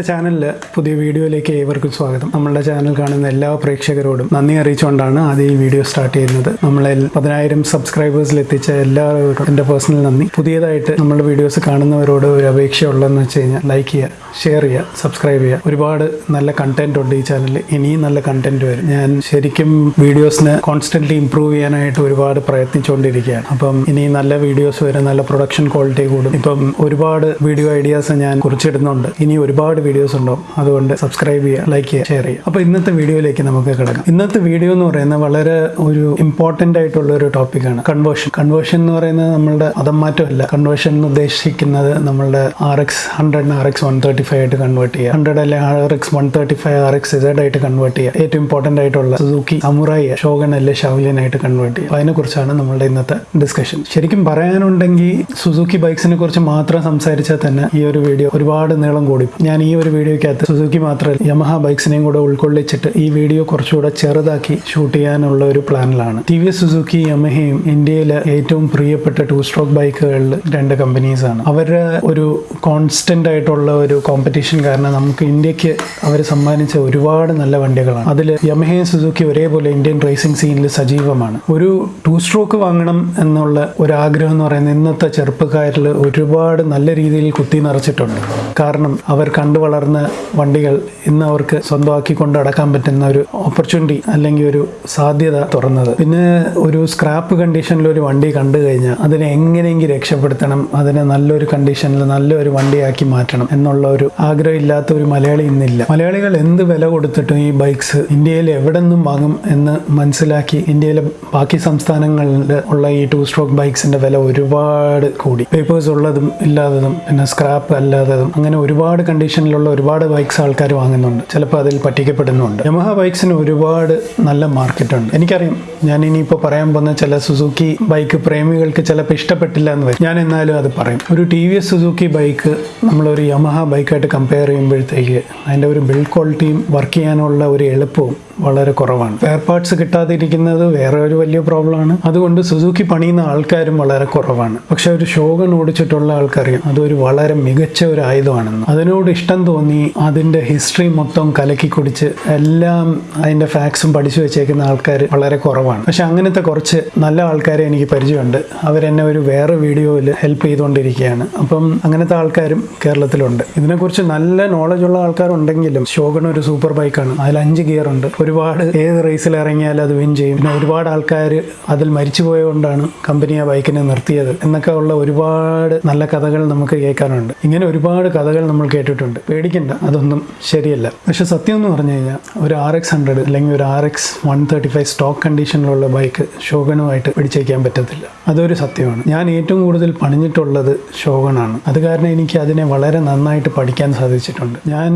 നമ്മുടെ ചാനലിൽ പുതിയ വീഡിയോയിലേക്ക് ഏവർക്കും സ്വാഗതം. നമ്മളുടെ ചാനൽ കാണുന്ന എല്ലാ പ്രേക്ഷകരോടും നന്ദി അറിയിച്ചുകൊണ്ടാണ് ആദ്യം ഈ വീഡിയോ സ്റ്റാർട്ട് ചെയ്യുന്നത്. നമ്മളെ പതിനായിരം സബ്സ്ക്രൈബേഴ്സിൽ എത്തിച്ച എല്ലാവരോടും എന്റെ പേഴ്സണൽ നന്ദി. പുതിയതായിട്ട് നമ്മുടെ വീഡിയോസ് കാണുന്നവരോട് ഒരു അപേക്ഷ ഉള്ളതെന്ന് വെച്ച് കഴിഞ്ഞാൽ ലൈക്ക് ചെയ്യുക ഷെയർ ചെയ്യുക സബ്സ്ക്രൈബ് ചെയ്യുക. ഒരുപാട് നല്ല കണ്ടന്റ് ഉണ്ട് ഈ ചാനലിൽ ഇനിയും നല്ല കണ്ടന്റ് വരും. ഞാൻ ശരിക്കും വീഡിയോസിന് കോൺസ്റ്റന്റ്ലി ഇമ്പ്രൂവ് ചെയ്യാനായിട്ട് ഒരുപാട് പ്രയത്നിച്ചുകൊണ്ടിരിക്കുകയാണ്. അപ്പം ഇനി നല്ല വീഡിയോസ് വരും നല്ല പ്രൊഡക്ഷൻ ക്വാളിറ്റി കൂടും. ഇപ്പം ഒരുപാട് വീഡിയോ ഐഡിയാസ് ഞാൻ കുറിച്ചിടുന്നുണ്ട്. ഇനി ഒരുപാട് വീഡിയോസ് ഉണ്ടാവും. അതുകൊണ്ട് സബ്സ്ക്രൈബ് ചെയ്യുക ലൈക്ക് ചെയ്യുക ഷെയർ ചെയ്യുക. അപ്പോൾ ഇന്നത്തെ വീഡിയോയിലേക്ക് നമുക്ക് കിടക്കാം. ഇന്നത്തെ വീഡിയോ എന്ന് പറയുന്നത് വളരെ ഒരു ഇമ്പോർട്ടന്റ് ആയിട്ടുള്ള ഒരു ടോപ്പിക്കാണ് കൺവേർഷൻ കൺവേർഷൻ എന്ന് പറയുന്നത് നമ്മളുടെ മതം മാറ്റമല്ല കൺവേർഷൻ എന്ന് ഉദ്ദേശിക്കുന്നത് നമ്മളുടെ R X ഹൺഡ്രഡിന് R X one thirty five ആയിട്ട് കൺവേർട്ട് ചെയ്യുക. ഹൺഡ്രഡ് അല്ലെ R X one thirty five R X Z ആയിട്ട് കൺവേർട്ട് ചെയ്യുക. ഏറ്റവും ഇമ്പോർട്ടന്റ് ആയിട്ടുള്ള സുസുക്കി സമുറായി ഷോഗൻ അല്ലെ ആയിട്ട് കൺവേർട്ട് ചെയ്യുക. അതിനെക്കുറിച്ചാണ് നമ്മളുടെ ഇന്നത്തെ ഡിസ്കഷൻ ശരിക്കും പറയാനുണ്ടെങ്കിൽ സുസുക്കി ബൈക്സിനെ കുറിച്ച് മാത്രം സംസാരിച്ചാൽ തന്നെ ഈ ഒരു വീഡിയോ ഒരുപാട് നീളം കൂടി. ഞാൻ ഈ ഒരു വീഡിയോയ്ക്കകത്ത് സുസുക്കി മാത്രമല്ല യമഹ ബൈക്സിനെയും കൂടെ ഉൾക്കൊള്ളിച്ചിട്ട് ഈ വീഡിയോ കുറച്ചുകൂടെ ചെറുതാക്കി ഷൂട്ട് ചെയ്യാനുള്ള ഒരു പ്ലാനിലാണ് ടി വി സുസുക്കി യമഹയും ഇന്ത്യയിലെ ഏറ്റവും പ്രിയപ്പെട്ട ടു സ്ട്രോക്ക് ബൈക്കുകളിൽ രണ്ട് കമ്പനീസ് ആണ് അവരുടെ ഒരു കോൺസ്റ്റന്റ് ആയിട്ടുള്ള ഒരു കോമ്പറ്റീഷൻ കാരണം നമുക്ക് ഇന്ത്യയ്ക്ക് അവർ സമ്മാനിച്ച ഒരുപാട് നല്ല വണ്ടികളാണ്. അതിൽ യമഹയും സുസുക്കി ഒരേപോലെ ഇന്ത്യൻ റേസിംഗ് സീനിൽ സജീവമാണ്. ഒരു ടു സ്ട്രോക്ക് വാങ്ങണം എന്നുള്ള ഒരു ആഗ്രഹം എന്ന് പറയുന്നത് ഇന്നത്തെ ചെറുപ്പക്കാരിൽ ഒരുപാട് നല്ല രീതിയിൽ കുത്തി നിറച്ചിട്ടുണ്ട്. കാരണം അവർ കണ്ടു വളർന്ന വണ്ടികൾ ഇന്ന് അവർക്ക് സ്വന്തമാക്കി കൊണ്ട് അടക്കാൻ പറ്റുന്ന ഒരു ഓപ്പർച്യൂണിറ്റി അല്ലെങ്കിൽ ഒരു സാധ്യത തുറന്നത്. പിന്നെ ഒരു സ്ക്രാപ്പ് കണ്ടീഷനിൽ ഒരു വണ്ടി കണ്ടു കഴിഞ്ഞാൽ അതിനെ എങ്ങനെയെങ്കിലും രക്ഷപ്പെടുത്തണം അതിനെ നല്ലൊരു കണ്ടീഷനിൽ നല്ലൊരു വണ്ടിയാക്കി മാറ്റണം എന്നുള്ള ഒരു ആഗ്രഹം ഇല്ലാത്ത ഒരു മലയാളി ഇന്നില്ല. മലയാളികൾ എന്ത് വില കൊടുത്തിട്ടും ഈ ബൈക്സ് ഇന്ത്യയിൽ എവിടെ നിന്നും വാങ്ങും എന്ന് മനസ്സിലാക്കി ഇന്ത്യയിലെ ബാക്കി സംസ്ഥാനങ്ങളിൽ ഉള്ള ഈ ടു സ്ട്രോക്ക് ബൈക്സിന്റെ വില ഒരുപാട് കൂടി. പേപ്പേഴ്സ് ഉള്ളതും ഇല്ലാത്തതും പിന്നെ സ്ക്രാപ്പ് അല്ലാത്തതും അങ്ങനെ ഒരുപാട് കണ്ടീഷനിലുള്ള ഒരുപാട് ബൈക്സ് ആൾക്കാർ വാങ്ങുന്നുണ്ട്. ചിലപ്പോൾ അതിൽ പറ്റിക്കപ്പെടുന്നുണ്ട്. യമഹ ബൈക്സിന് ഒരുപാട് നല്ല മാർക്കറ്റുണ്ട്. എനിക്കറിയാം ഞാൻ ഇനിയിപ്പോൾ പറയാൻ പോകുന്ന ചില സുസുക്കി ബൈക്ക് പ്രേമികൾക്ക് ചിലപ്പോൾ ഇഷ്ടപ്പെട്ടില്ല എന്ന് വരും. ഞാൻ എന്നാലും അത് പറയും. ഒരു T V S Suzuki bike നമ്മളൊരു യമഹ ബൈക്കായിട്ട് കമ്പയർ ചെയ്യുമ്പോഴത്തേക്ക് അതിന്റെ ഒരു ബിൽഡ് ക്വാളിറ്റിയും വർക്ക് ചെയ്യാനുള്ള ഒരു എളുപ്പവും വളരെ കുറവാണ്. വെയർ പാർട്സ് കിട്ടാതിരിക്കുന്നത് വേറെ ഒരു വലിയ പ്രോബ്ലമാണ് അതുകൊണ്ട് സുസുക്കി പണിയുന്ന ആൾക്കാരും വളരെ കുറവാണ്. പക്ഷെ ഒരു ഷോഗൺ ഓടിച്ചിട്ടുള്ള ആൾക്കറിയാം. അതൊരു വളരെ മികച്ച ഒരു ആയുധമാണെന്ന്. അതിനോട് ഇഷ്ടം തോന്നി അതിന്റെ ഹിസ്റ്ററി മൊത്തം കലക്കി കുടിച്ച് എല്ലാം അതിന്റെ ഫാക്സും പഠിച്ചു വെച്ചേക്കുന്ന ആൾക്കാർ വളരെ കുറവാണ്. പക്ഷെ അങ്ങനത്തെ കുറച്ച് നല്ല ആൾക്കാരെ എനിക്ക് പരിചയമുണ്ട്. അവരെന്നെ ഒരു വേറെ വീഡിയോയിൽ ഹെൽപ്പ് ചെയ്തുകൊണ്ടിരിക്കുകയാണ്. അപ്പം അങ്ങനത്തെ ആൾക്കാരും കേരളത്തിലുണ്ട്. ഇതിനെക്കുറിച്ച് നല്ല നോളജ് ഉള്ള ആൾക്കാരുണ്ടെങ്കിലും ഷോഗൺ ഒരു സൂപ്പർ ബൈക്കാണ് അതിൽ അഞ്ച് ഗിയർ ഉണ്ട്. ഒരുപാട് ഏത് റേസിൽ ഇറങ്ങിയാലും അത് വിൻ ചെയ്യും. പിന്നെ ഒരുപാട് ആൾക്കാർ അതിൽ മരിച്ചു പോയതുകൊണ്ടാണ് കമ്പനി ആ ബൈക്കിനെ നിർത്തിയത് എന്നൊക്കെ ഉള്ള ഒരുപാട് നല്ല കഥകൾ നമുക്ക് കേൾക്കാനുണ്ട്. ഇങ്ങനെ ഒരുപാട് കഥകൾ നമ്മൾ കേട്ടിട്ടുണ്ട്. പേടിക്കണ്ട അതൊന്നും ശരിയല്ല. പക്ഷെ സത്യം എന്ന് പറഞ്ഞു കഴിഞ്ഞാൽ ഒരു ആർ എക്സ് ഹൺഡ്രഡ് അല്ലെങ്കിൽ ഒരു R X one thirty five stock കണ്ടീഷനിലുള്ള bike ശോകനുമായിട്ട് പിടിച്ചേക്കാൻ പറ്റത്തില്ല. അതൊരു സത്യമാണ്. ഞാൻ ഏറ്റവും കൂടുതൽ പണിഞ്ഞിട്ടുള്ളത് ഷോഗണാണ് അത് കാരണം എനിക്ക് അതിനെ വളരെ നന്നായിട്ട് പഠിക്കാൻ സാധിച്ചിട്ടുണ്ട്. ഞാൻ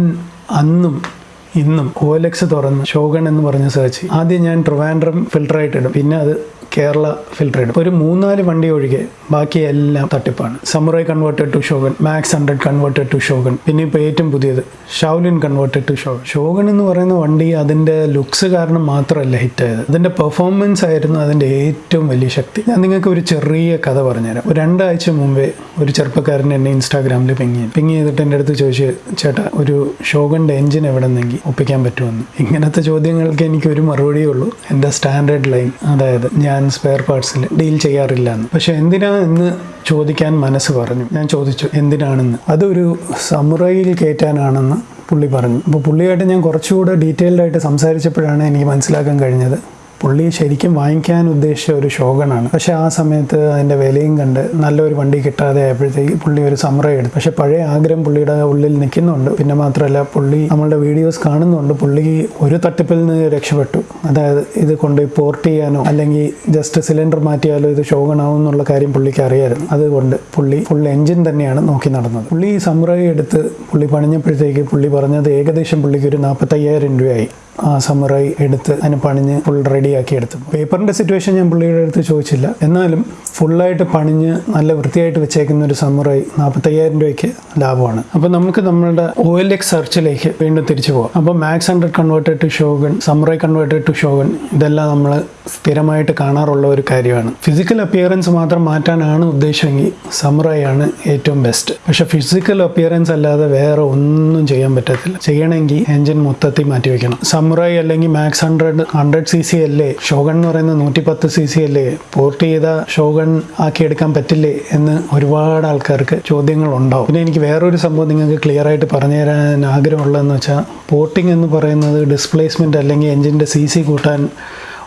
അന്നും ഇന്നും ഒ എൽ എക്സ് തുറന്ന് ഷോഗൺ എന്ന് പറഞ്ഞ് സെർച്ച് ആദ്യം ഞാൻ ട്രിവാൻഡ്രം ഫിൽട്ടർ ആയിട്ട് ഇടും. പിന്നെ അത് കേരള ഫിൽട്ടർ ഇടും. ഒരു മൂന്നാൽ വണ്ടി ഒഴികെ ബാക്കി എല്ലാം തട്ടിപ്പാണ്. Samurai converted to Shogun Max hundred converted to Shogun പിന്നെ ഇപ്പോൾ ഏറ്റവും പുതിയത് Shaolin converted to Shogun Shogun എന്ന് പറയുന്ന വണ്ടി അതിന്റെ ലുക്സ് കാരണം മാത്രമല്ല ഹിറ്റായത്. അതിന്റെ പെർഫോമൻസ് ആയിരുന്നു അതിന്റെ ഏറ്റവും വലിയ ശക്തി. ഞാൻ നിങ്ങൾക്ക് ഒരു ചെറിയ കഥ പറഞ്ഞുതരാം. ഒരു രണ്ടാഴ്ച മുമ്പേ ഒരു ചെറുപ്പക്കാരൻ എന്നെ ഇൻസ്റ്റാഗ്രാമിൽ പിങ് ചെയ്തു. പിങ് ചെയ്തിട്ട് എന്റെ അടുത്ത് ചോദിച്ചു ചേട്ടാ ഒരു ഷോഗന്റെ എഞ്ചിൻ എവിടെ നിന്നെങ്കിൽ ഒപ്പിക്കാൻ പറ്റുമെന്ന്. ഇങ്ങനത്തെ ചോദ്യങ്ങൾക്ക് എനിക്ക് ഒരു മറുപടിയേ ഉള്ളൂ. എന്റെ സ്റ്റാൻഡേർഡ് ലൈൻ അതായത് ഞാൻ സ്പെയർ പാർട്സിൽ ഡീൽ ചെയ്യാറില്ല എന്ന്. പക്ഷെ എന്തിനാ എന്ന് ചോദിക്കാൻ മനസ്സ് പറഞ്ഞു. ഞാൻ ചോദിച്ചു എന്തിനാണെന്ന്. അതൊരു സമുറയിൽ കയറ്റാനാണെന്ന് പുള്ളി പറഞ്ഞു. അപ്പോൾ പുള്ളിയായിട്ട് ഞാൻ കുറച്ചുകൂടെ ഡീറ്റെയിൽഡായിട്ട് സംസാരിച്ചപ്പോഴാണ് എനിക്ക് മനസ്സിലാക്കാൻ കഴിഞ്ഞത്. പുള്ളി ശരിക്കും വാങ്ങിക്കാൻ ഉദ്ദേശിച്ച ഒരു ഷോഗണാണ് പക്ഷെ ആ സമയത്ത് അതിന്റെ വിലയും കണ്ട് നല്ലൊരു വണ്ടി കിട്ടാതെ ആയപ്പോഴത്തേക്ക് പുള്ളി ഒരു സമറ എടുത്തു. പക്ഷെ പഴയ ആഗ്രഹം പുള്ളിയുടെ ഉള്ളിൽ നിൽക്കുന്നുണ്ട്. പിന്നെ മാത്രമല്ല പുള്ളി നമ്മളുടെ വീഡിയോസ് കാണുന്നുണ്ട്. പുള്ളി ഒരു തട്ടിപ്പിൽ നിന്ന് രക്ഷപ്പെട്ടു. അതായത് ഇത് കൊണ്ട് പോർട്ട് ചെയ്യാനോ അല്ലെങ്കിൽ ജസ്റ്റ് സിലിണ്ടർ മാറ്റിയാലോ ഇത് ഷോഗണാവും എന്നുള്ള കാര്യം പുള്ളിക്ക് അറിയായിരുന്നു. അതുകൊണ്ട് പുള്ളി ഫുൾ എഞ്ചിൻ തന്നെയാണ് നോക്കി നടന്നത്. പുള്ളി ഈ സമുറൈ എടുത്ത് പുള്ളി പണിഞ്ഞപ്പോഴത്തേക്ക് പുള്ളി പറഞ്ഞത് ഏകദേശം പുള്ളിക്ക് ഒരു നാൽപ്പത്തയ്യായിരം രൂപയായി. ആ സമറായി എടുത്ത് അതിന് പണിഞ്ഞ് ഫുൾ റെഡി റെഡിയാക്കി എടുത്തു. പേപ്പറിന്റെ സിറ്റുവേഷൻ ഞാൻ പുള്ളിയുടെ അടുത്ത് ചോദിച്ചില്ല. എന്നാലും ഫുള്ളായിട്ട് പണിഞ്ഞ് നല്ല വൃത്തിയായിട്ട് വെച്ചേക്കുന്ന ഒരു സമുറായി നാൽപ്പത്തയ്യായിരം രൂപയ്ക്ക് ലാഭമാണ്. അപ്പോൾ നമുക്ക് നമ്മളുടെ ഒ എൽ എക്സ് സെർച്ചിലേക്ക് വീണ്ടും തിരിച്ചു പോകാം അപ്പോൾ Max hundred converted to Shogun Samurai converted to Shogun ഇതെല്ലാം നമ്മൾ സ്ഥിരമായിട്ട് കാണാറുള്ള ഒരു കാര്യമാണ്. ഫിസിക്കൽ അപ്പിയറൻസ് മാത്രം മാറ്റാനാണ് ഉദ്ദേശമെങ്കിൽ സമുറായി ആണ് ഏറ്റവും ബെസ്റ്റ് പക്ഷെ ഫിസിക്കൽ അപ്പിയറൻസ് അല്ലാതെ വേറെ ഒന്നും ചെയ്യാൻ പറ്റത്തില്ല. ചെയ്യണമെങ്കിൽ എഞ്ചിൻ മൊത്തത്തിൽ മാറ്റി വെക്കണം സമുറായി അല്ലെങ്കിൽ Max hundred hundred C C അല്ലേ ഷോഗൺ എന്ന് പറയുന്ന നൂറ്റി പത്ത് സി സി അല്ലേ? പോർട്ട് ചെയ്ത ഷോഗൺ ആക്കി എടുക്കാൻ പറ്റില്ലേ എന്ന് ഒരുപാട് ആൾക്കാർക്ക് ചോദ്യങ്ങൾ ഉണ്ടാവും പിന്നെ എനിക്ക് വേറൊരു സംഭവം നിങ്ങൾക്ക് ക്ലിയർ ആയിട്ട് പറഞ്ഞു തരാൻ ആഗ്രഹമുള്ളതെന്ന് വെച്ചാൽ പോർട്ടിംഗ് എന്ന് പറയുന്നത് ഡിസ്പ്ലേസ്മെന്റ് അല്ലെങ്കിൽ എൻജിന്റെ സി സി കൂട്ടാൻ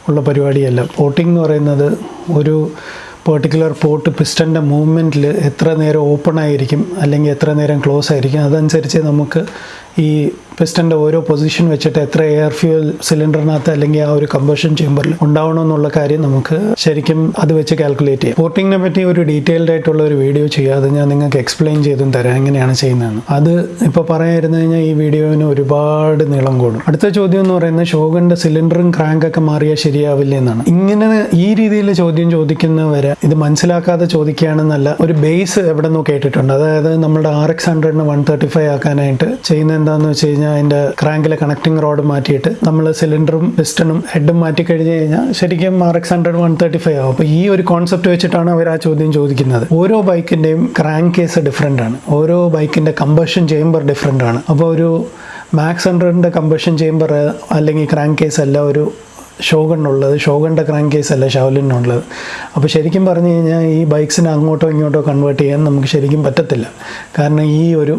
ഉള്ള പരിപാടിയല്ല. പോർട്ടിംഗ് എന്ന് പറയുന്നത് ഒരു പെർട്ടിക്കുലർ പോർട്ട് പിസ്റ്റന്റെ മൂവ്മെന്റിൽ എത്ര നേരം ഓപ്പൺ ആയിരിക്കും അല്ലെങ്കിൽ എത്ര നേരം ക്ലോസ് ആയിരിക്കും അതനുസരിച്ച് നമുക്ക് ഈ പിസ്റ്റന്റെ ഓരോ പൊസിഷൻ വെച്ചിട്ട് എത്ര എയർ ഫ്യൂൽ സിലിണ്ടറിനകത്ത് അല്ലെങ്കിൽ ആ ഒരു കമ്പഷൻ ചേമ്പറിൽ ഉണ്ടാവണമെന്നുള്ള കാര്യം നമുക്ക് ശരിക്കും അത് വെച്ച് കാൽക്കുലേറ്റ് ചെയ്യാം. പോർട്ടിങ്ങിനെ പറ്റി ഒരു ഡീറ്റെയിൽഡ് ആയിട്ടുള്ള ഒരു വീഡിയോ ചെയ്യാതെ ഞാൻ നിങ്ങൾക്ക് എക്സ്പ്ലെയിൻ ചെയ്തും തരാം എങ്ങനെയാണ് ചെയ്യുന്നതെന്ന്. അത് ഇപ്പോൾ പറയാമായിരുന്നു കഴിഞ്ഞാൽ ഈ വീഡിയോവിന് ഒരുപാട് നീളം കൂടും. അടുത്ത ചോദ്യം എന്ന് പറയുന്നത് ഷോഗന്റെ സിലിണ്ടറും ക്രാങ്കൊക്കെ മാറിയാൽ ശരിയാവില്ല എന്നാണ്. ഇങ്ങനെ ഈ രീതിയിൽ ചോദ്യം ചോദിക്കുന്നവരെ ഇത് മനസ്സിലാക്കാതെ ചോദിക്കുകയാണെന്നല്ല ഒരു ബേസ് എവിടെ നിന്നോ കേട്ടിട്ടുണ്ട്. അതായത് നമ്മുടെ ആർ എക്സ് ഹൺഡ്രഡിന് വൺ തേർട്ടി ഫൈവ് ആക്കാനായിട്ട് ചെയ്യുന്ന എന്താണെന്ന് വെച്ച് കഴിഞ്ഞാൽ അതിന്റെ ക്രാങ്കിലെ കണക്ടിങ് റോഡ് മാറ്റിയിട്ട് നമ്മൾ സിലിണ്ടറും പിസ്റ്റണും ഹെഡും മാറ്റി കഴിഞ്ഞ് കഴിഞ്ഞാൽ ശരിക്കും R X hundred one thirty five ആവും. അപ്പോൾ ഈ ഒരു കോൺസെപ്റ്റ് വെച്ചിട്ടാണ് അവർ ആ ചോദ്യം ചോദിക്കുന്നത്. ഓരോ ബൈക്കിന്റെയും ക്രാങ്ക് കേസ് ഡിഫറെന്റ് ആണ്. ഓരോ ബൈക്കിന്റെ കമ്പഷൻ ചേംബർ ഡിഫറെന്റ് ആണ്. അപ്പോൾ ഒരു മാക്സ് ഹൺഡ്രഡിന്റെ കമ്പഷൻ ചേംബർ അല്ലെങ്കിൽ ക്രാങ്ക് കേസ് അല്ല ഒരു ഷോഗണ്ണുള്ളത് ഷോഗണിന്റെ ക്രാങ്ക് കേസ് അല്ല ഷവലിനുള്ളത് അപ്പോൾ ശരിക്കും പറഞ്ഞു കഴിഞ്ഞാൽ ഈ ബൈക്സിനെ അങ്ങോട്ടോ ഇങ്ങോട്ടോ കൺവേർട്ട് ചെയ്യാൻ നമുക്ക് ശരിക്കും പറ്റത്തില്ല. കാരണം ഈ ഒരു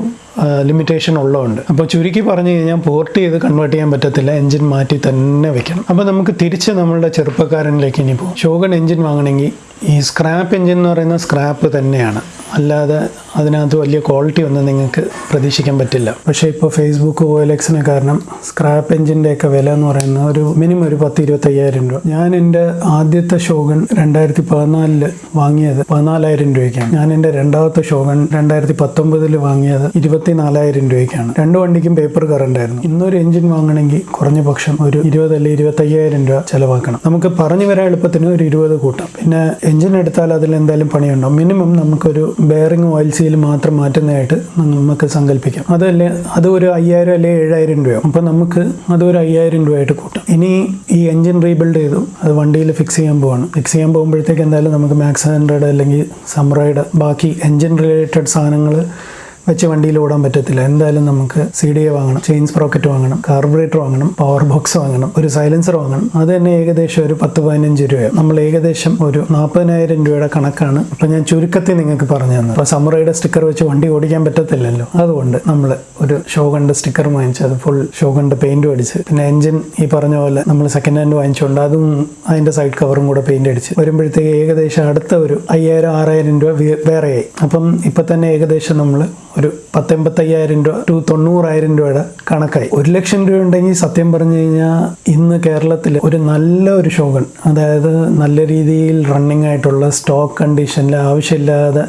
ലിമിറ്റേഷൻ ഉള്ളതുകൊണ്ട്. അപ്പോൾ ചുരുക്കി പറഞ്ഞു കഴിഞ്ഞാൽ പോർട്ട് ചെയ്ത് കൺവേർട്ട് ചെയ്യാൻ പറ്റത്തില്ല എഞ്ചിൻ മാറ്റി തന്നെ വെക്കണം. അപ്പോൾ നമുക്ക് തിരിച്ച് നമ്മളുടെ ചെറുപ്പക്കാരനിലേക്ക് ഇനി പോകും. ഷോഗൺ എഞ്ചിൻ വാങ്ങണമെങ്കിൽ ഈ സ്ക്രാപ്പ് എഞ്ചിൻ എന്ന് പറയുന്ന സ്ക്രാപ്പ് തന്നെയാണ്. അല്ലാതെ അതിനകത്ത് വലിയ ക്വാളിറ്റി ഒന്നും നിങ്ങൾക്ക് പ്രതീക്ഷിക്കാൻ പറ്റില്ല. പക്ഷേ ഇപ്പോൾ ഫേസ്ബുക്ക് എൽ കാരണം സ്ക്രാപ്പ് എഞ്ചിന്റെയൊക്കെ വില എന്ന് പറയുന്നത് ഒരു മിനിമം ഒരു പത്ത് ഇരുപത്തയ്യായിരം രൂപ. ഞാൻ എന്റെ ആദ്യത്തെ ഷോഗൺ രണ്ടായിരത്തി പതിനാലിൽ വാങ്ങിയത് പതിനാലായിരം രൂപയ്ക്കാണ്. ഞാൻ എന്റെ രണ്ടാമത്തെ ഷോഗൺ രണ്ടായിരത്തി പത്തൊമ്പതിൽ വാങ്ങിയത് ഇരുപത്തിനാലായിരം രൂപയ്ക്കാണ്. രണ്ട് വണ്ടിക്കും പേപ്പർ കറണ്ടായിരുന്നു ഇന്നൊരു എഞ്ചിൻ വാങ്ങണമെങ്കിൽ കുറഞ്ഞ പക്ഷം ഒരു ഇരുപത് അല്ലെങ്കിൽ ഇരുപത്തയ്യായിരം രൂപ ചിലവാക്കണം. നമുക്ക് പറഞ്ഞു വരാൻ എളുപ്പത്തിന് ഒരു ഇരുപത് കൂട്ടാം. പിന്നെ എഞ്ചിൻ എടുത്താൽ അതിൽ എന്തായാലും പണിയുണ്ടോ മിനിമം നമുക്കൊരു ബെയറിംഗ് ഓയിൽ സീൽ മാത്രം മാറ്റുന്നതായിട്ട് നമുക്ക് സങ്കല്പിക്കാം അതല്ലേ അത് ഒരു അയ്യായിരം അല്ലെങ്കിൽ ഏഴായിരം രൂപ അപ്പോൾ നമുക്ക് അത് ഒരു അയ്യായിരം രൂപയായിട്ട് കൂട്ടാം. ഇനി ഈ എഞ്ചിൻ റീബിൽഡ് ചെയ്തു. അത് വണ്ടിയിൽ ഫിക്സ് ചെയ്യാൻ പോവാണ്. ഫിക്സ് ചെയ്യാൻ പോകുമ്പോഴത്തേക്ക് എന്തായാലും നമുക്ക് മാക്സ് ഹൺഡ്രഡ് അല്ലെങ്കിൽ സമ്രൈഡ് ബാക്കി എഞ്ചിൻ റിലേറ്റഡ് സാധനങ്ങൾ വെച്ച് വണ്ടിയിൽ ഓടാൻ പറ്റത്തില്ല. എന്തായാലും നമുക്ക് സി ഡി എ വാങ്ങണം ചെയിൻ സ്പ്രോക്കറ്റ് വാങ്ങണം കാർബറേറ്റർ വാങ്ങണം പവർ ബോക്സ് വാങ്ങണം ഒരു സൈലൻസർ വാങ്ങണം. അത് തന്നെ ഏകദേശം ഒരു പത്ത് പതിനഞ്ച് രൂപയാണ് നമ്മൾ ഏകദേശം ഒരു നാൽപ്പതിനായിരം രൂപയുടെ കണക്കാണ് ഇപ്പം ഞാൻ ചുരുക്കത്തിൽ നിങ്ങൾക്ക് പറഞ്ഞു തന്നത്. അപ്പോൾ സമ്മറയുടെ സ്റ്റിക്കർ വെച്ച് വണ്ടി ഓടിക്കാൻ പറ്റത്തില്ലല്ലോ. അതുകൊണ്ട് നമ്മൾ ഒരു ഷോഗണ്ട് സ്റ്റിക്കർ വാങ്ങിച്ച് അത് ഫുൾ ഷോഗണ്ട് പെയിന്റ് അടിച്ച് പിന്നെ എഞ്ചിൻ ഈ പറഞ്ഞ പോലെ നമ്മൾ സെക്കൻഡ് ഹാൻഡ് വാങ്ങിച്ചുകൊണ്ട് അതും അതിന്റെ സൈഡ് കവറും കൂടെ പെയിന്റ് അടിച്ച് വരുമ്പോഴത്തേക്ക് ഏകദേശം അടുത്ത ഒരു അയ്യായിരം ആറായിരം രൂപ വേറെയായി. അപ്പം ഇപ്പം തന്നെ ഏകദേശം നമ്മൾ ഒരു പത്തെൺപത്തയ്യായിരം രൂപ ടു തൊണ്ണൂറായിരം രൂപയുടെ കണക്കായി. ഒരു ലക്ഷം രൂപ ഉണ്ടെങ്കിൽ സത്യം പറഞ്ഞു കഴിഞ്ഞാൽ ഇന്ന് കേരളത്തിൽ ഒരു നല്ല ഒരു ഷോഗൺ അതായത് നല്ല രീതിയിൽ റണ്ണിങ് ആയിട്ടുള്ള സ്റ്റോക്ക് കണ്ടീഷനിൽ ആവശ്യമില്ലാതെ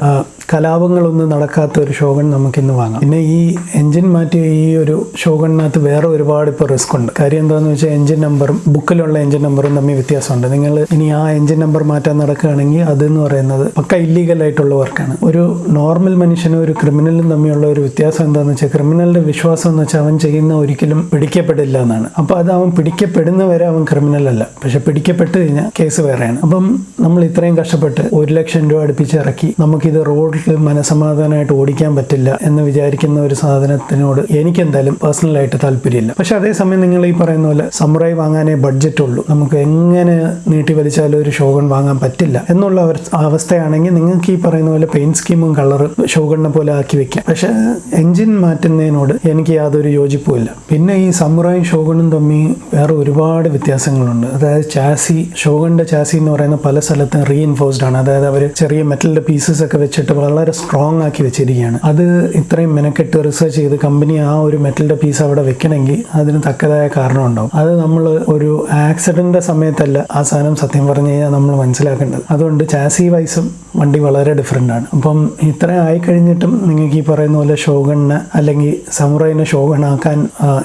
കലാപങ്ങളൊന്നും നടക്കാത്ത ഒരു ഷോഗൺ നമുക്കിന്ന് വാങ്ങാം. പിന്നെ ഈ എൻജിൻ മാറ്റിയ ഈ ഒരു ഷോഗണിനകത്ത് വേറെ ഒരുപാട് ഇപ്പോൾ റിസ്ക് ഉണ്ട്. കാര്യം എന്താണെന്ന് വെച്ചാൽ എൻജിൻ നമ്പറും ബുക്കിലുള്ള എൻജിൻ നമ്പറും തമ്മിൽ വ്യത്യാസമുണ്ട്. നിങ്ങൾ ഇനി ആ എൻജിൻ നമ്പർ മാറ്റാൻ നടക്കുകയാണെങ്കിൽ അതെന്ന് പറയുന്നത് പക്ക ഇല്ലീഗൽ ആയിട്ടുള്ള വർക്കാണ് ഒരു നോർമൽ മനുഷ്യനും ഒരു ക്രിമിനലും തമ്മിലുള്ള ഒരു വ്യത്യാസം എന്താണെന്ന് വെച്ചാൽ ക്രിമിനലിന്റെ വിശ്വാസം എന്ന് വെച്ചാൽ അവൻ ചെയ്യുന്ന ഒരിക്കലും പിടിക്കപ്പെടില്ല എന്നാണ്. അപ്പോൾ അത് അവൻ പിടിക്കപ്പെടുന്നവരെ അവൻ ക്രിമിനൽ അല്ല. പക്ഷെ പിടിക്കപ്പെട്ട് കഴിഞ്ഞാൽ കേസ് വേറെയാണ്. അപ്പം നമ്മൾ ഇത്രയും കഷ്ടപ്പെട്ട് ഒരു ലക്ഷം രൂപ അടുപ്പിച്ച് ഇറക്കി നമുക്കിത് റോഡിൽ മനസമാധാനമായിട്ട് ഓടിക്കാൻ പറ്റില്ല എന്ന് വിചാരിക്കുന്ന ഒരു സാധനത്തിനോട് എനിക്കെന്തായാലും പേഴ്സണലായിട്ട് താല്പര്യമില്ല. പക്ഷെ അതേസമയം നിങ്ങൾ ഈ പറയുന്ന പോലെ സമുറായി വാങ്ങാനേ ബഡ്ജറ്റ് ഉള്ളൂ. നമുക്ക് എങ്ങനെ നീട്ടി വലിച്ചാലും ഒരു ഷോഗൺ വാങ്ങാൻ പറ്റില്ല എന്നുള്ള അവസ്ഥയാണെങ്കിൽ നിങ്ങൾക്ക് ഈ പറയുന്ന പോലെ പെയിന്റ് സ്കീമും കളറും ഷോഗണിനെ പോലെ ആക്കി വെക്കാം. പക്ഷെ എൻജിൻ മാറ്റുന്നതിനോട് എനിക്ക് യാതൊരു യോജിപ്പുമില്ല. പിന്നെ ഈ സമുറായി ഷോഗണും തമ്മിൽ വേറെ ഒരുപാട് വ്യത്യാസങ്ങളുണ്ട്. അതായത് ചാസി ഷോഗണിന്റെ ചാസി എന്ന് പറയുന്ന പല സ്ഥലത്തും റീഇൻഫോഴ്സ്ഡ് ആണ്. അതായത് അവർ ചെറിയ മെറ്റലിന്റെ പീസസ് ഒക്കെ വെച്ചിട്ട് വളരെ സ്ട്രോങ് ആക്കി വെച്ചിരിക്കുകയാണ്. അത് ഇത്രയും മെനക്കെട്ട് റിസർച്ച് ചെയ്ത് കമ്പനി ആ ഒരു മെറ്റലിന്റെ പീസ് അവിടെ വെക്കണമെങ്കിൽ അതിന് തക്കതായ കാരണം ഉണ്ടാവും. അത് നമ്മൾ ഒരു ആക്സിഡന്റിന്റെ സമയത്തല്ല ആ സാധനം സത്യം പറഞ്ഞു കഴിഞ്ഞാൽ നമ്മൾ മനസ്സിലാക്കേണ്ടത്. അതുകൊണ്ട് ചാസി വൈസും വണ്ടി വളരെ ഡിഫറെന്റ് ആണ്. അപ്പം ഇത്രയും ആയി കഴിഞ്ഞിട്ടും നിങ്ങൾക്ക് ഈ പറയുന്ന പോലെ ഷോഗണിന് അല്ലെങ്കിൽ സമുറൈനെ ഷോഗണാക്കാൻ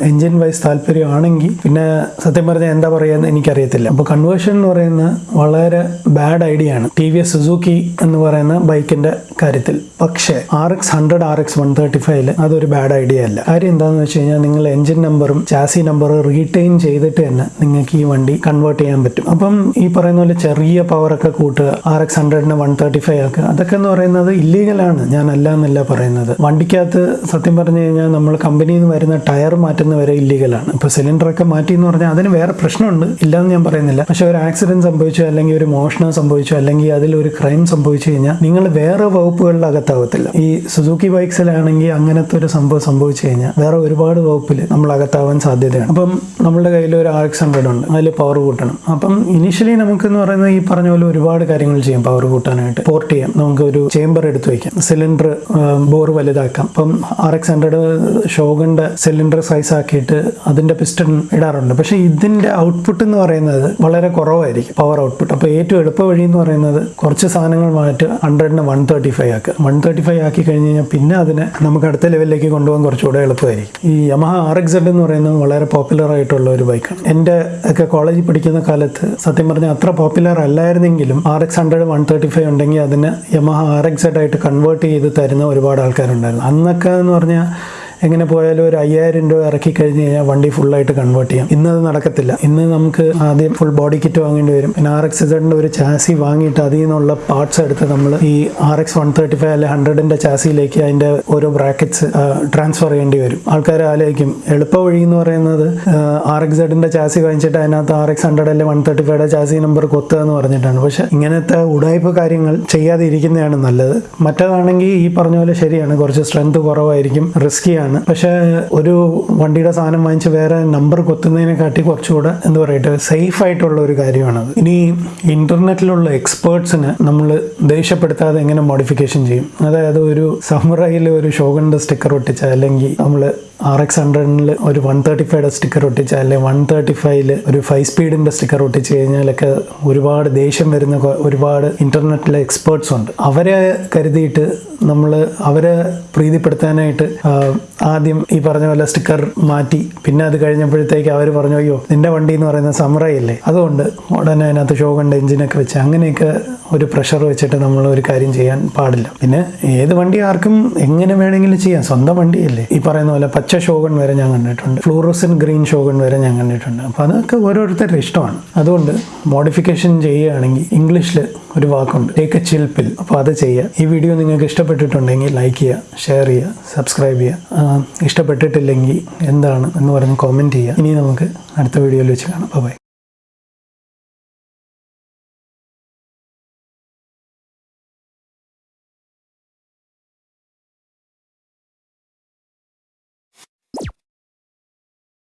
എൻജിൻ വൈസ് താല്പര്യമാണെങ്കിൽ പിന്നെ സത്യം പറഞ്ഞാൽ എന്താ പറയുക എനിക്കറിയത്തില്ല. അപ്പോൾ കൺവേർഷൻ എന്ന് പറയുന്ന വളരെ ബാഡ് ഐഡിയ ആണ്. ടി വി എസ് സുസൂക്കി എന്ന് പറയുന്ന ബൈക്കിന്റെ കാര്യത്തിൽ. പക്ഷേ R X hundred R X one thirty ഫൈവിൽ അതൊരു ബാഡ് ഐഡിയ അല്ല. കാര്യം എന്താണെന്ന് വെച്ച് കഴിഞ്ഞാൽ നിങ്ങൾ എൻജിൻ നമ്പറും ചാസി നമ്പറും റീറ്റെയിൻ ചെയ്തിട്ട് തന്നെ നിങ്ങൾക്ക് ഈ വണ്ടി കൺവേർട്ട് ചെയ്യാൻ പറ്റും. അപ്പം ഈ പറയുന്ന പോലെ ചെറിയ പവറൊക്കെ കൂട്ടുക ആർ എക്സ് ഹൺഡ്രഡിന് വൺ തേർട്ടി ഫൈവ് ആക്കുക അതൊക്കെ എന്ന് പറയുന്നത് ഇല്ലീഗലാണ് ഞാൻ അല്ല എന്നല്ല പറയുന്നത്. വണ്ടിക്കകത്ത് സത്യം പറഞ്ഞു കഴിഞ്ഞാൽ നമ്മൾ കമ്പനിയിൽ നിന്ന് വരുന്ന ടയർ മാറ്റുന്ന വരെ ഇല്ലീഗലാണ് ഇപ്പോൾ സിലിണ്ടറൊക്കെ മാറ്റി എന്ന് പറഞ്ഞാൽ അതിന് വേറെ പ്രശ്നമുണ്ട്. ഇല്ലാന്ന് ഞാൻ പറയുന്നില്ല. പക്ഷെ ഒരു ആക്സിഡന്റ് സംഭവിച്ചോ അല്ലെങ്കിൽ ഒരു മോഷണം സംഭവിച്ചോ അല്ലെങ്കിൽ അതിൽ ഒരു ക്രൈം സംഭവിച്ചു കഴിഞ്ഞാൽ നിങ്ങൾ വേറെ വകുപ്പുകളിൽ അകത്താവത്തില്ല. ഈ സുസുക്കി ബൈക്സിലാണെങ്കിൽ അങ്ങനത്തെ ഒരു സംഭവം സംഭവിച്ചു കഴിഞ്ഞാൽ വേറെ ഒരുപാട് വകുപ്പിൽ നമ്മൾ അകത്താവാൻ സാധ്യതയാണ്. അപ്പം നമ്മുടെ കയ്യിൽ ഒരു ആർ എക്സ് ഉണ്ട്. അതിൽ പവർ കൂട്ടണം. അപ്പം ഇനിഷ്യലി നമുക്ക് എന്ന് പറയുന്നത് ഈ പറഞ്ഞ പോലെ ഒരുപാട് കാര്യങ്ങൾ ചെയ്യാം. പവർ കൂട്ടാനായിട്ട്. പോർട്ട് ചെയ്യാം. നമുക്ക് ഒരു ചേമ്പർ എടുത്ത് വയ്ക്കാം സിലിണ്ടർ ബോർ വലുതാക്കാം. ഇപ്പം ആർ എക്സ് ഹൺഡ്രഡ് ഷോഗന്റെ സിലിണ്ടർ സൈസ് ആക്കിയിട്ട് അതിന്റെ പിസ്റ്റൺ ഇടാറുണ്ട്. പക്ഷേ ഇതിന്റെ ഔട്ട്പുട്ട് എന്ന് പറയുന്നത് വളരെ കുറവായിരിക്കും പവർ ഔട്ട്പുട്ട് അപ്പോൾ ഏറ്റവും എളുപ്പ വഴി എന്ന് പറയുന്നത് കുറച്ച് സാധനങ്ങൾ മാറ്റി ഹൺഡ്രഡിന് വൺ തേർട്ടി ഫൈവ് ആക്കുക. വൺ തേർട്ടി ഫൈവ് ആക്കി കഴിഞ്ഞ് കഴിഞ്ഞാൽ പിന്നെ അതിനെ നമുക്ക് അടുത്ത ലെവലിലേക്ക് കൊണ്ടുപോകാൻ കുറച്ചുകൂടെ എളുപ്പമായിരിക്കും. ഈ യമഹ ആർ എക്സ് എന്ന് പറയുന്നത് വളരെ പോപ്പുലർ ആയിട്ടുള്ള ഒരു ബൈക്കാണ് എന്റെ ഒക്കെ കോളേജിൽ പഠിക്കുന്ന കാലത്ത് സത്യം പറഞ്ഞാൽ അത്ര popular അല്ലായിരുന്നെങ്കിലും R X hundred one thirty five ഉണ്ടെങ്കിൽ അതിന് യമഹ ആർ എക്സ് ആയിട്ട് കൺവേർട്ട് ചെയ്ത് തരുന്ന ഒരുപാട് ആൾക്കാരുണ്ടായിരുന്നു അന്നൊക്കെ എന്ന് പറഞ്ഞാൽ എങ്ങനെ പോയാലും ഒരു അയ്യായിരം രൂപ ഇറക്കി കഴിഞ്ഞ് കഴിഞ്ഞാൽ വണ്ടി ഫുള്ളായിട്ട് കൺവേർട്ട് ചെയ്യാം. ഇന്നത് നടക്കത്തില്ല. ഇന്ന് നമുക്ക് ആദ്യം ഫുൾ ബോഡി കിറ്റ് വാങ്ങേണ്ടി വരും. പിന്നെ ആർ എക്സ് ഇസഡിന്റെ ഒരു ചാസി വാങ്ങിയിട്ട് അതിൽ നിന്നുള്ള പാർട്സ് എടുത്ത് നമ്മൾ ഈ R X one thirty five അല്ലെ ഹൺഡ്രഡിന്റെ ചാസിയിലേക്ക് അതിന്റെ ഓരോ ബ്രാക്കറ്റ്സ് ട്രാൻസ്ഫർ ചെയ്യേണ്ടി വരും. ആൾക്കാർ ആലോചിക്കും എളുപ്പ വഴി എന്ന് പറയുന്നത് ആർ എക്സ് സെഡിന്റെ ചാസി വാങ്ങിച്ചിട്ട് അതിനകത്ത് ആർ എക്സ് ഹൺഡ്രഡ് അല്ലെ one thirty five chassis number കൊത്തുക എന്ന് പറഞ്ഞിട്ടാണ്. പക്ഷെ ഇങ്ങനത്തെ ഉടായ്പ കാര്യങ്ങൾ ചെയ്യാതിരിക്കുന്നതാണ് നല്ലത്. മറ്റേതാണെങ്കിൽ ഈ പറഞ്ഞ പോലെ ശരിയാണ്. കുറച്ച് സ്ട്രെങ്ത് കുറവായിരിക്കും റിസ്കിയാണ് പക്ഷേ ഒരു വണ്ടിയുടെ സാധനം വാങ്ങിച്ച് വേറെ നമ്പർ കൊത്തുന്നതിനെക്കാട്ടി കുറച്ചുകൂടെ എന്താ പറയട്ടെ സേഫ് ആയിട്ടുള്ള ഒരു കാര്യമാണത്. ഇനി ഇന്റർനെറ്റിലുള്ള എക്സ്പേർട്സിന് നമ്മൾ ദേഷ്യപ്പെടുത്താതെ എങ്ങനെ മോഡിഫിക്കേഷൻ ചെയ്യും? അതായത് ഒരു സമുറയിൽ ഒരു ഷോഗണിന്റെ സ്റ്റിക്കർ ഒട്ടിച്ച അല്ലെങ്കിൽ നമ്മൾ ആർ എക്സ് ഹൺഡ്രഡിൽ ഒരു വൺ തേർട്ടി ഫൈവയുടെ സ്റ്റിക്കർ ഒട്ടിച്ച് അല്ലെങ്കിൽ വൺ തേർട്ടി ഫൈവിൽ ഒരു ഫൈവ് സ്പീഡിന്റെ സ്റ്റിക്കർ ഒട്ടിച്ച് കഴിഞ്ഞാലൊക്കെ ഒരുപാട് ദേഷ്യം വരുന്ന ഒരുപാട് ഇന്റർനെറ്റിലെ എക്സ്പേർട്സ് ഉണ്ട്. അവരെ കരുതിയിട്ട് നമ്മൾ അവരെ പ്രീതിപ്പെടുത്താനായിട്ട് ആദ്യം ഈ പറഞ്ഞ പോലെ സ്റ്റിക്കർ മാറ്റി. പിന്നെ അത് കഴിഞ്ഞപ്പോഴത്തേക്ക് അവർ പറഞ്ഞു അയ്യോ നിന്റെ വണ്ടി എന്ന് പറയുന്നത് സമറയല്ലേ അതുകൊണ്ട് ഉടനെ അതിനകത്ത് ഷോ കണ്ട എഞ്ചിനൊക്കെ വെച്ച് അങ്ങനെയൊക്കെ ഒരു പ്രഷർ വെച്ചിട്ട് നമ്മൾ ഒരു കാര്യം ചെയ്യാൻ പാടില്ല. പിന്നെ ഏത് വണ്ടി ആർക്കും എങ്ങനെ വേണമെങ്കിലും ചെയ്യാം. സ്വന്തം വണ്ടിയല്ലേ. ഈ പറയുന്ന പോലെ പച്ച ഷോഗൺ വരെ ഞാൻ കണ്ടിട്ടുണ്ട്. ഫ്ലൂറസൻ ഗ്രീൻ ഷോഗൺ വരെ ഞാൻ കണ്ടിട്ടുണ്ട്. അപ്പോൾ അതൊക്കെ ഓരോരുത്തരുടെ ഇഷ്ടമാണ്. അതുകൊണ്ട് മോഡിഫിക്കേഷൻ ചെയ്യുകയാണെങ്കിൽ ഇംഗ്ലീഷിൽ ഒരു വാക്കുണ്ട്. ടേക്ക് എ ചിൽപ്പിൽ അപ്പോൾ അത് ചെയ്യുക. ഈ വീഡിയോ നിങ്ങൾക്ക് ഇഷ്ടപ്പെട്ടിട്ടുണ്ടെങ്കിൽ ലൈക്ക് ചെയ്യുക ഷെയർ ചെയ്യുക സബ്സ്ക്രൈബ് ചെയ്യുക. ഇഷ്ടപ്പെട്ടിട്ടില്ലെങ്കിൽ എന്താണ് എന്ന് പറഞ്ഞ് കോമെന്റ് ചെയ്യുക. ഇനി നമുക്ക് അടുത്ത വീഡിയോയിൽ വെച്ച് കാണാം. ബൈ